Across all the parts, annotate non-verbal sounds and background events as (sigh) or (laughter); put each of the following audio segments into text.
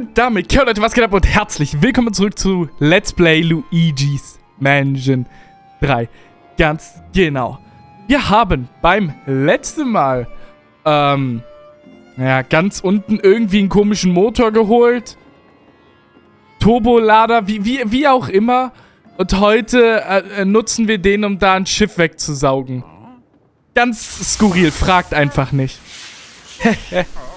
Und damit, ja Leute, was geht ab und herzlich willkommen zurück zu Let's Play Luigi's Mansion 3. Ganz genau. Wir haben beim letzten Mal, ähm, ja, ganz unten irgendwie einen komischen Motor geholt. Turbolader, wie, wie, wie auch immer. Und heute äh, nutzen wir den, um da ein Schiff wegzusaugen. Ganz skurril, fragt einfach nicht. (laughs)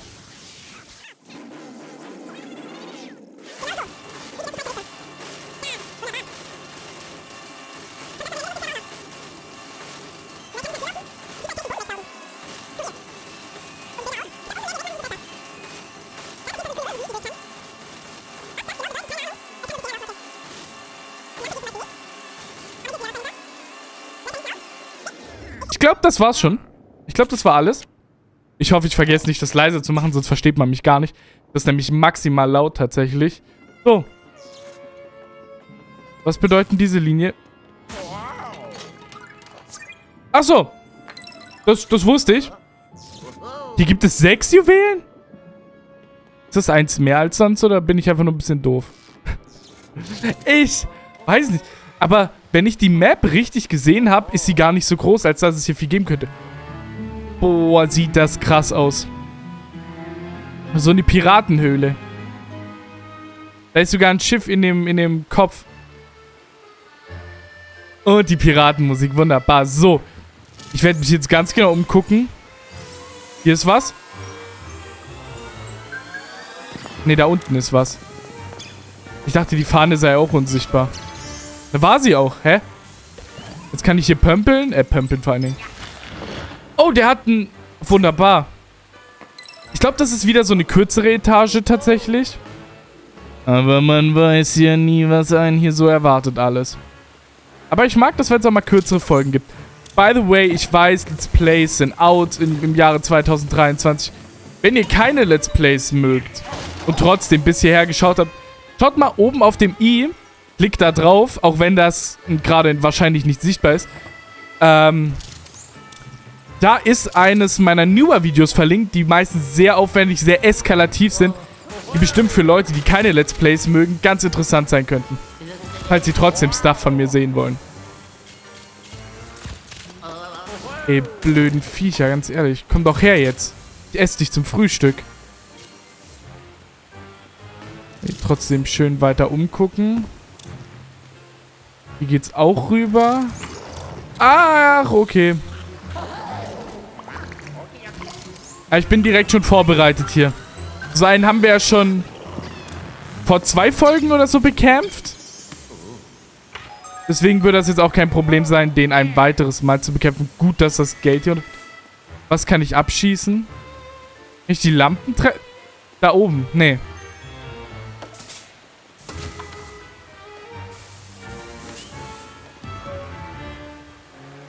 glaube, das war's schon. Ich glaube, das war alles. Ich hoffe, ich vergesse nicht, das leise zu machen, sonst versteht man mich gar nicht. Das ist nämlich maximal laut tatsächlich. So. Was bedeuten diese Linie? Ach so. Das, das wusste ich. Hier gibt es sechs Juwelen? Ist das eins mehr als sonst oder bin ich einfach nur ein bisschen doof? (laughs) ich weiß nicht. Aber wenn ich die Map richtig gesehen habe, ist sie gar nicht so groß, als dass es hier viel geben könnte. Boah, sieht das krass aus. So eine Piratenhöhle. Da ist sogar ein Schiff in dem, in dem Kopf. Und die Piratenmusik, wunderbar. So, ich werde mich jetzt ganz genau umgucken. Hier ist was. Ne, da unten ist was. Ich dachte, die Fahne sei auch unsichtbar. Da war sie auch, hä? Jetzt kann ich hier pömpeln. Äh, pömpeln vor allen Dingen. Oh, der hat ein... Wunderbar. Ich glaube, das ist wieder so eine kürzere Etage tatsächlich. Aber man weiß ja nie, was einen hier so erwartet alles. Aber ich mag das, wenn es auch mal kürzere Folgen gibt. By the way, ich weiß, Let's Plays sind out in, im Jahre 2023. Wenn ihr keine Let's Plays mögt und trotzdem bis hierher geschaut habt, schaut mal oben auf dem i, klickt da drauf, auch wenn das gerade wahrscheinlich nicht sichtbar ist. Ähm, da ist eines meiner newer Videos verlinkt, die meistens sehr aufwendig, sehr eskalativ sind, die bestimmt für Leute, die keine Let's Plays mögen, ganz interessant sein könnten. Falls sie trotzdem Stuff von mir sehen wollen. Ey, blöden Viecher, ganz ehrlich. Komm doch her jetzt. Ich esse dich zum Frühstück. Ey, trotzdem schön weiter umgucken. Hier geht's auch rüber. Ach, okay. Ja, ich bin direkt schon vorbereitet hier. So einen haben wir ja schon vor zwei Folgen oder so bekämpft. Deswegen würde das jetzt auch kein Problem sein, den ein weiteres Mal zu bekämpfen. Gut, dass das Geld hier... Was kann ich abschießen? ich die Lampen tre... Da oben. Nee.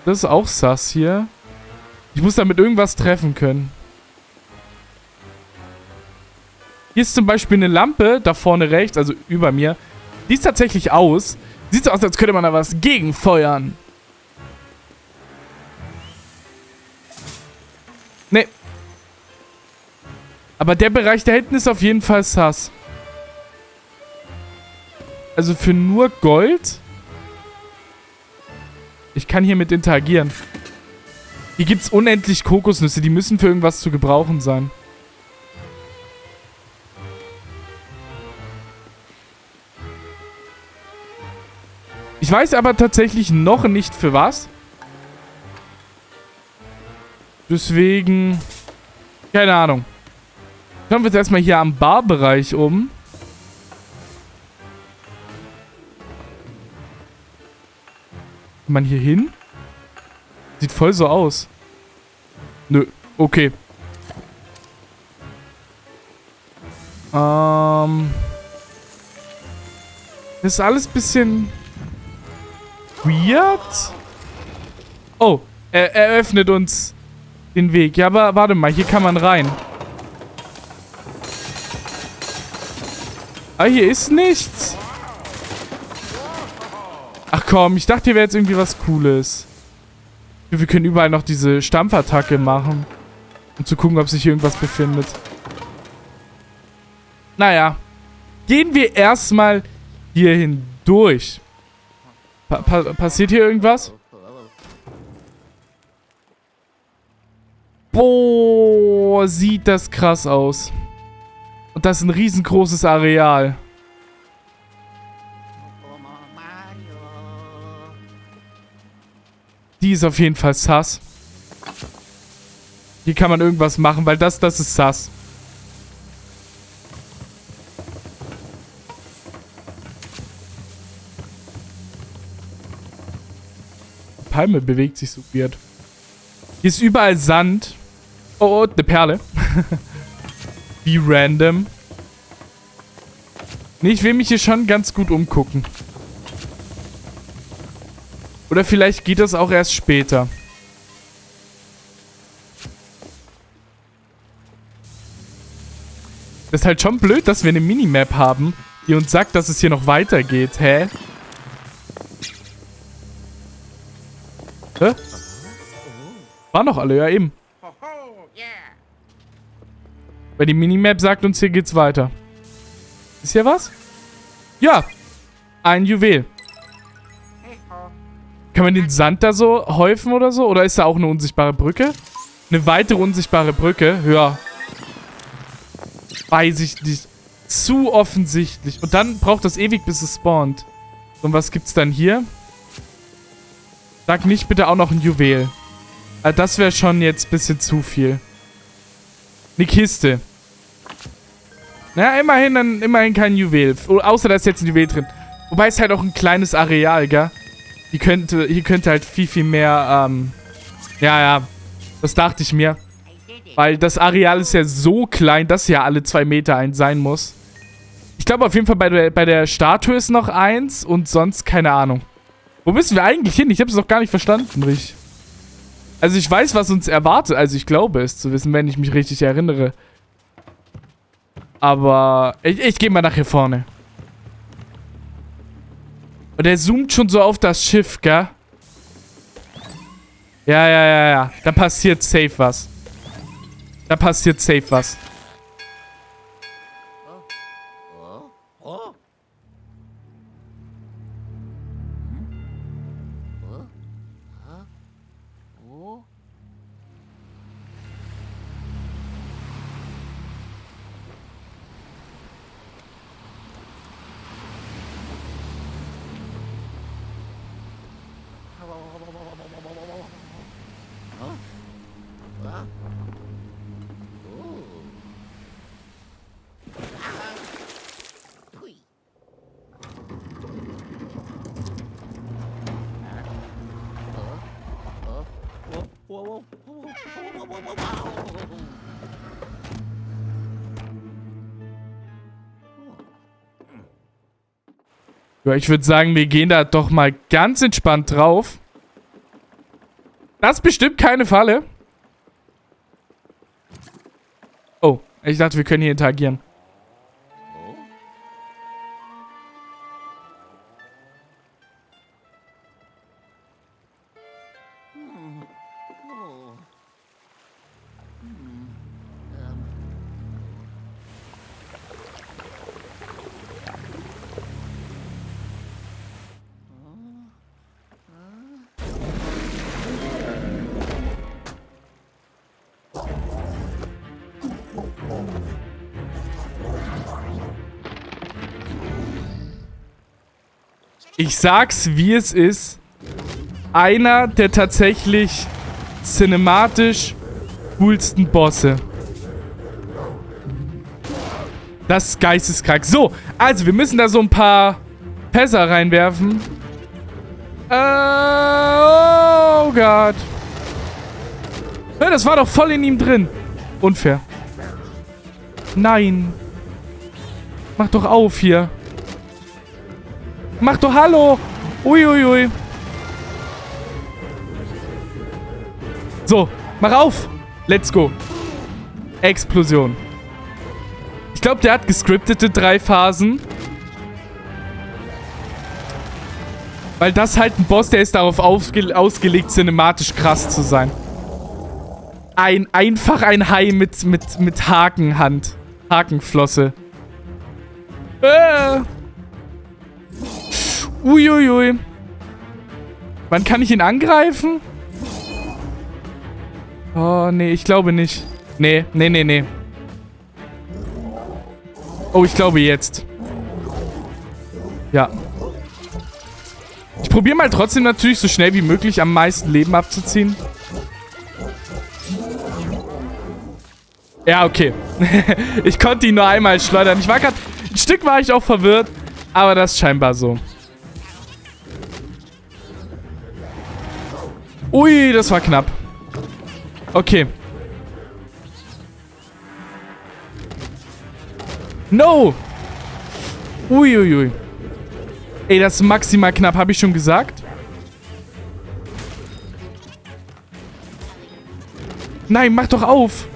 Das ist auch sass hier. Ich muss damit irgendwas treffen können. Hier ist zum Beispiel eine Lampe, da vorne rechts, also über mir. Die ist tatsächlich aus. Sieht so aus, als könnte man da was gegenfeuern. Nee. Aber der Bereich da hinten ist auf jeden Fall sass. Also für nur Gold... Ich kann hiermit interagieren. Hier gibt es unendlich Kokosnüsse. Die müssen für irgendwas zu gebrauchen sein. Ich weiß aber tatsächlich noch nicht für was. Deswegen... Keine Ahnung. Schauen wir uns erstmal hier am Barbereich um. Kann man hier hin? Sieht voll so aus. Nö, okay. Ähm... Das ist alles ein bisschen weird. Oh, er eröffnet uns den Weg. Ja, aber warte mal, hier kann man rein. Ah, hier ist nichts. Ach komm, ich dachte, hier wäre jetzt irgendwie was Cooles. Wir können überall noch diese Stampfattacke machen. Um zu gucken, ob sich hier irgendwas befindet. Naja. gehen wir erstmal hier hindurch. Pa pa passiert hier irgendwas? Boah, sieht das krass aus. Und das ist ein riesengroßes Areal. Die ist auf jeden Fall sass. Hier kann man irgendwas machen, weil das, das ist sass. Die Palme bewegt sich so weird. Hier ist überall Sand. Oh, oh eine Perle. (laughs) Wie random. Nee, ich will mich hier schon ganz gut umgucken. Oder vielleicht geht das auch erst später. Das ist halt schon blöd, dass wir eine Minimap haben, die uns sagt, dass es hier noch weitergeht. Hä? Hä? Waren noch alle, ja eben. Weil die Minimap sagt uns, hier geht's weiter. Ist hier was? Ja. Ein Juwel. Kann man den Sand da so häufen oder so? Oder ist da auch eine unsichtbare Brücke? Eine weitere unsichtbare Brücke? Ja. Weiß ich nicht. Zu offensichtlich. Und dann braucht das ewig, bis es spawnt. Und was gibt's dann hier? Sag nicht bitte auch noch ein Juwel. Ah, das wäre schon jetzt ein bisschen zu viel. Eine Kiste. Na, immerhin, immerhin kein Juwel. Außer da ist jetzt ein Juwel drin. Wobei es halt auch ein kleines Areal, gell? Hier könnte, hier könnte halt viel, viel mehr, ähm... Ja, ja. Das dachte ich mir. Weil das Areal ist ja so klein, dass ja alle zwei Meter eins sein muss. Ich glaube auf jeden Fall bei der, bei der Statue ist noch eins und sonst keine Ahnung. Wo müssen wir eigentlich hin? Ich habe es noch gar nicht verstanden, Rich. Also ich weiß, was uns erwartet. Also ich glaube es zu wissen, wenn ich mich richtig erinnere. Aber ich, ich gehe mal nach hier vorne. Und er zoomt schon so auf das Schiff, gell? Ja, ja, ja, ja. Da passiert safe was. Da passiert safe was. Ja, ich würde sagen, wir gehen da doch mal ganz entspannt drauf. Das ist bestimmt keine Falle. Oh, ich dachte, wir können hier interagieren. Ich sag's, wie es ist. Einer der tatsächlich cinematisch coolsten Bosse. Das ist geisteskrank. So, also wir müssen da so ein paar Pässer reinwerfen. Äh, oh Gott. Ja, das war doch voll in ihm drin. Unfair. Nein. Mach doch auf hier. Mach doch Hallo. Uiuiui. Ui, ui. So, mach auf. Let's go. Explosion. Ich glaube, der hat gescriptete drei Phasen. Weil das halt ein Boss, der ist darauf ausgelegt, cinematisch krass zu sein. Ein, einfach ein Hai mit, mit, mit Hakenhand. Hakenflosse. Äh. Uiuiui. Wann kann ich ihn angreifen? Oh, nee, ich glaube nicht. Nee, nee, nee, nee. Oh, ich glaube jetzt. Ja. Ich probiere mal trotzdem natürlich so schnell wie möglich am meisten Leben abzuziehen. Ja, okay. (laughs) ich konnte ihn nur einmal schleudern. Ich war gerade... Ein Stück war ich auch verwirrt, aber das ist scheinbar so. Ui, das war knapp. Okay. No! Uiuiui. Ui, ui. Ey, das ist maximal knapp, habe ich schon gesagt. Nein, mach doch auf.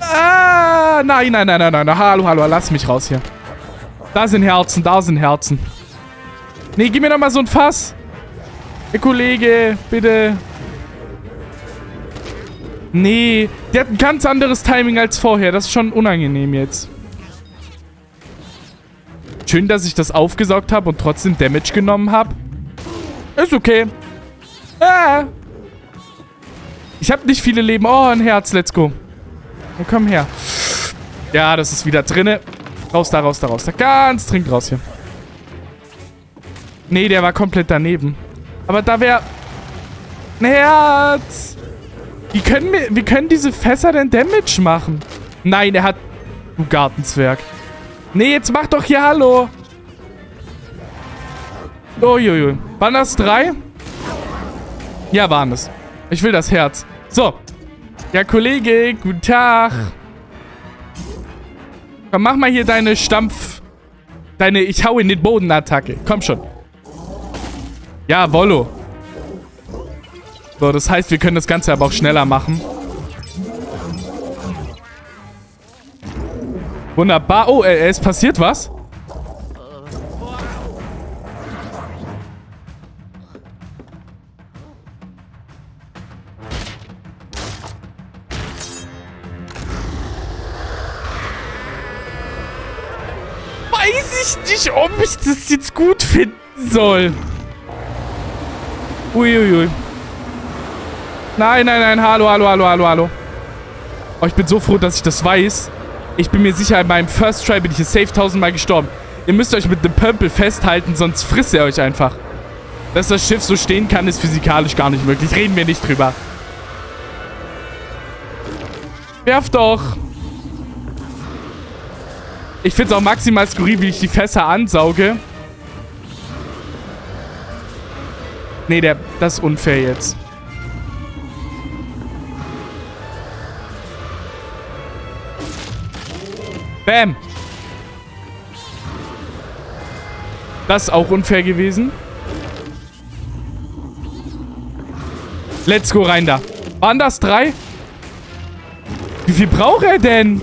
Ah, nein, nein, nein, nein, nein. Hallo, hallo, lass mich raus hier. Da sind Herzen, da sind Herzen. Nee, gib mir doch mal so ein Fass. Hey, Kollege, bitte. Nee, der hat ein ganz anderes Timing als vorher. Das ist schon unangenehm jetzt. Schön, dass ich das aufgesaugt habe und trotzdem Damage genommen habe. Ist okay. Ah. Ich habe nicht viele Leben. Oh, ein Herz. Let's go. Oh, komm her. Ja, das ist wieder drinne. Raus da, raus da, raus da. Ganz dringend raus hier. Nee, der war komplett daneben. Aber da wäre... Ein Herz. Wie können, wir, wie können diese Fässer denn Damage machen? Nein, er hat... Du Gartenzwerg. Nee, jetzt mach doch hier Hallo. Uiuiui. Waren das drei? Ja, waren es. Ich will das Herz. So. Ja, Kollege, guten Tag. Komm, mach mal hier deine Stampf... Deine Ich hau in den Boden-Attacke. Komm schon. Ja, Wollo. So, das heißt, wir können das Ganze aber auch schneller machen. Wunderbar. Oh, äh, es passiert was. Weiß ich nicht, ob ich das jetzt gut finden soll. Uiuiui. Nein, nein, nein. Hallo, hallo, hallo, hallo, hallo. Oh, ich bin so froh, dass ich das weiß. Ich bin mir sicher, in meinem First Try bin ich hier safe tausendmal gestorben. Ihr müsst euch mit dem Pömpel festhalten, sonst frisst er euch einfach. Dass das Schiff so stehen kann, ist physikalisch gar nicht möglich. Reden wir nicht drüber. Werf doch. Ich finde es auch maximal skurril, wie ich die Fässer ansauge. Nee, der, das ist unfair jetzt. Bam. Das ist auch unfair gewesen. Let's go rein da. Waren das drei? Wie viel braucht er denn?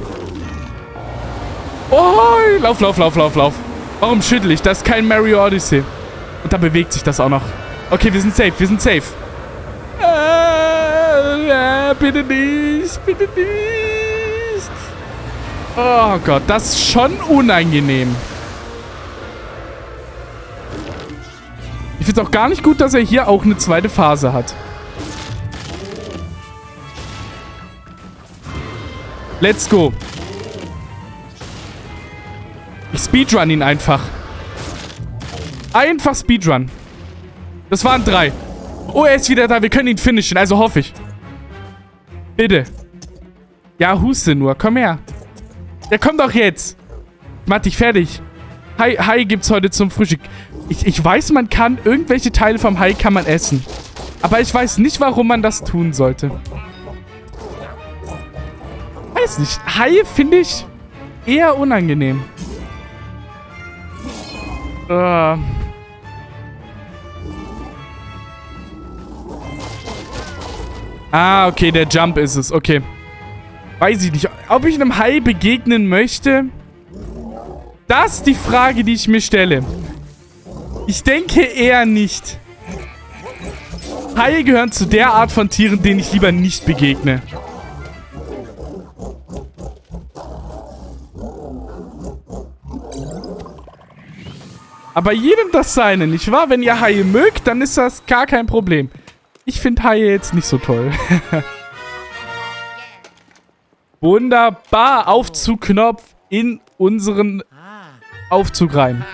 Oh, lauf, lauf, lauf, lauf, lauf. Warum schüttel ich? Das ist kein Mario Odyssey. Und da bewegt sich das auch noch. Okay, wir sind safe, wir sind safe. Äh, äh, bitte nicht, bitte nicht. Oh Gott, das ist schon unangenehm. Ich finde es auch gar nicht gut, dass er hier auch eine zweite Phase hat. Let's go. Ich speedrun ihn einfach. Einfach Speedrun. Das waren drei. Oh, er ist wieder da. Wir können ihn finishen, also hoffe ich. Bitte. Ja, huste nur. Komm her. Ja, komm doch jetzt. Mach dich fertig. Hai, Hai gibt's heute zum Frühstück. Ich, ich weiß, man kann irgendwelche Teile vom Hai kann man essen. Aber ich weiß nicht, warum man das tun sollte. Weiß nicht. Haie finde ich eher unangenehm. Uh. Ah, okay, der Jump ist es. Okay. Weiß ich nicht. Ob ich einem Hai begegnen möchte? Das ist die Frage, die ich mir stelle. Ich denke eher nicht. Haie gehören zu der Art von Tieren, denen ich lieber nicht begegne. Aber jedem das seine, nicht wahr? Wenn ihr Haie mögt, dann ist das gar kein Problem. Ich finde Haie jetzt nicht so toll. (laughs) Wunderbar. Aufzugknopf in unseren Aufzug rein.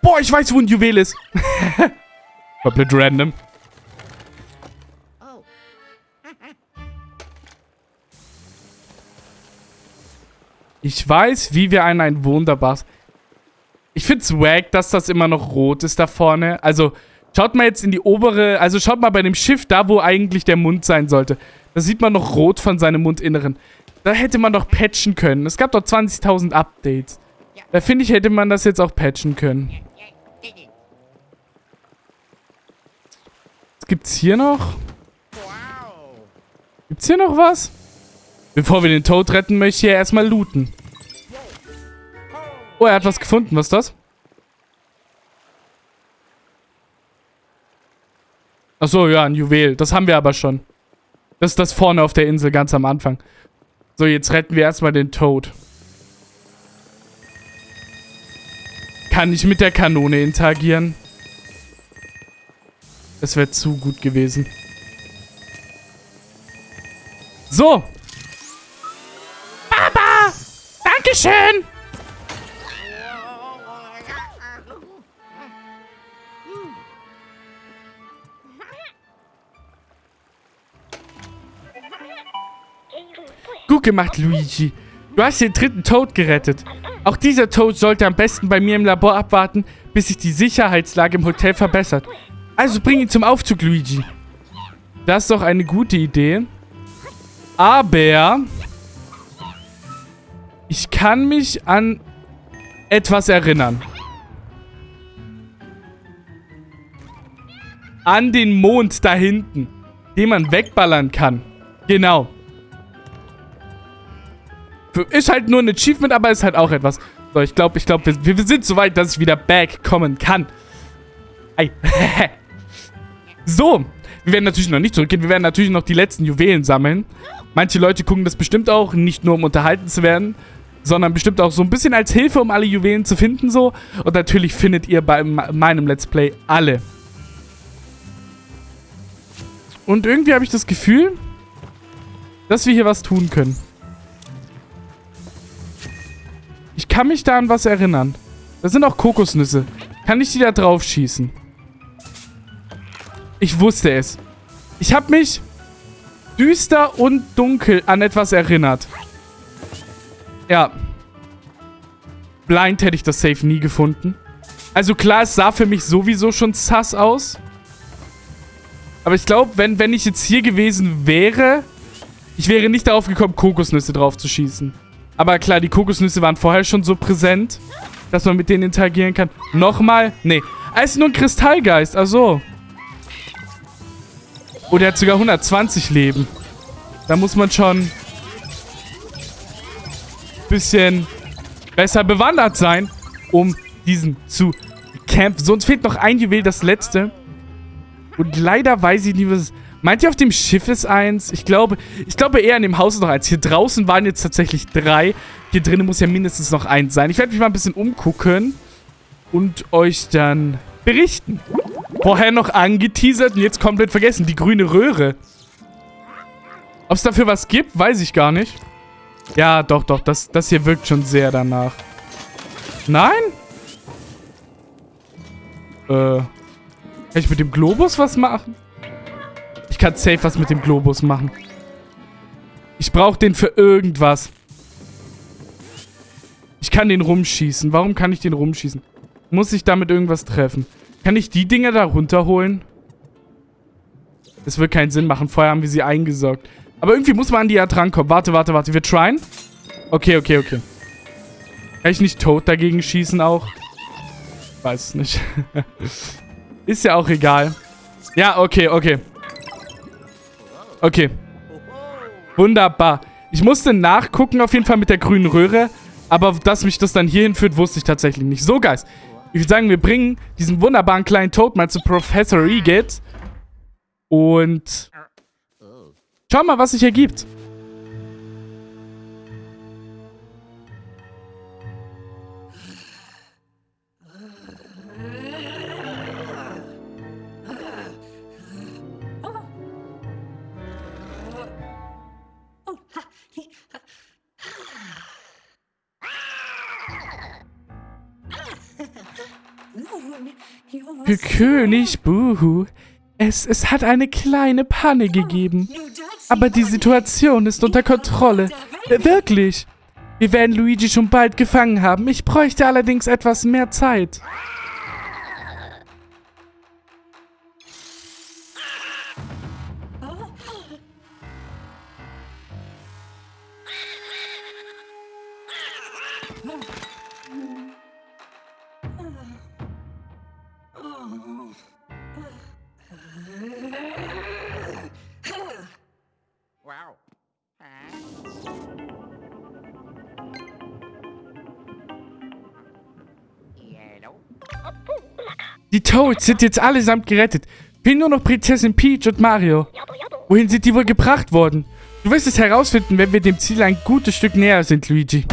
Boah, ich weiß, wo ein Juwel ist. (laughs) Komplett random. Ich weiß, wie wir an ein wunderbares... Ich find's wack, dass das immer noch rot ist da vorne. Also, schaut mal jetzt in die obere... Also, schaut mal bei dem Schiff, da wo eigentlich der Mund sein sollte. Da sieht man noch rot von seinem Mundinneren. Da hätte man doch patchen können. Es gab doch 20.000 Updates. Da finde ich, hätte man das jetzt auch patchen können. Was gibt's hier noch? Gibt's hier noch was? Bevor wir den Toad retten, möchte ich hier erstmal looten. Oh, er hat was gefunden. Was ist das? Achso, ja, ein Juwel. Das haben wir aber schon. Das ist das vorne auf der Insel, ganz am Anfang. So, jetzt retten wir erstmal den Toad. Kann ich mit der Kanone interagieren? Das wäre zu gut gewesen. So, Dankeschön! Gut gemacht, Luigi. Du hast den dritten Toad gerettet. Auch dieser Toad sollte am besten bei mir im Labor abwarten, bis sich die Sicherheitslage im Hotel verbessert. Also bring ihn zum Aufzug, Luigi. Das ist doch eine gute Idee. Aber ich kann mich an etwas erinnern. An den Mond da hinten, den man wegballern kann. Genau. Ist halt nur ein Achievement, aber ist halt auch etwas. So, ich glaube, ich glaube, wir, wir, sind so weit, dass ich wieder back kommen kann. Ei. (laughs) so. Wir werden natürlich noch nicht zurückgehen. Wir werden natürlich noch die letzten Juwelen sammeln. Manche Leute gucken das bestimmt auch, nicht nur um unterhalten zu werden, sondern bestimmt auch so ein bisschen als Hilfe, um alle Juwelen zu finden so. Und natürlich findet ihr bei meinem Let's Play alle. Und irgendwie habe ich das Gefühl, dass wir hier was tun können. Ich kann mich da an was erinnern. Da sind auch Kokosnüsse. Kann ich die da drauf schießen? Ich wusste es. Ich habe mich düster und dunkel an etwas erinnert. Ja. Blind hätte ich das Safe nie gefunden. Also klar, es sah für mich sowieso schon sass aus. Aber ich glaube, wenn, wenn ich jetzt hier gewesen wäre, ich wäre nicht darauf gekommen, Kokosnüsse drauf zu schießen. Aber klar, die Kokosnüsse waren vorher schon so präsent, dass man mit denen interagieren kann. Nochmal? Nee. Ah, ist nur ein Kristallgeist. Ach so. Oh, der hat sogar 120 Leben. Da muss man schon bisschen besser bewandert sein, um diesen zu campen. Sonst fehlt noch ein Juwel, das letzte. Und leider weiß ich nicht, was. Meint ihr, auf dem Schiff ist eins? Ich glaube, ich glaube eher in dem Haus ist noch eins. Hier draußen waren jetzt tatsächlich drei. Hier drinnen muss ja mindestens noch eins sein. Ich werde mich mal ein bisschen umgucken und euch dann berichten. Vorher noch angeteasert und jetzt komplett vergessen. Die grüne Röhre. Ob es dafür was gibt, weiß ich gar nicht. Ja, doch, doch. Das, das hier wirkt schon sehr danach. Nein? Äh. Kann ich mit dem Globus was machen? Ich kann safe was mit dem Globus machen. Ich brauche den für irgendwas. Ich kann den rumschießen. Warum kann ich den rumschießen? Muss ich damit irgendwas treffen? Kann ich die Dinger da runterholen? Das wird keinen Sinn machen. Vorher haben wir sie eingesaugt. Aber irgendwie muss man an die ja drankommen. Warte, warte, warte. Wir tryen. Okay, okay, okay. Kann ich nicht tot dagegen schießen auch? Weiß es nicht. (laughs) Ist ja auch egal. Ja, okay, okay. Okay. Wunderbar. Ich musste nachgucken auf jeden Fall mit der grünen Röhre. Aber dass mich das dann hierhin führt, wusste ich tatsächlich nicht. So, Guys. Ich würde sagen, wir bringen diesen wunderbaren kleinen Toad mal zu Professor Egit. Und Schau mal, was sich ergibt. Für König Buhu, es, es hat eine kleine Panne gegeben. Aber die Situation ist unter Kontrolle. Wirklich. Wir werden Luigi schon bald gefangen haben. Ich bräuchte allerdings etwas mehr Zeit. Die Toads sind jetzt allesamt gerettet. Fehlen nur noch Prinzessin Peach und Mario. Wohin sind die wohl gebracht worden? Du wirst es herausfinden, wenn wir dem Ziel ein gutes Stück näher sind, Luigi.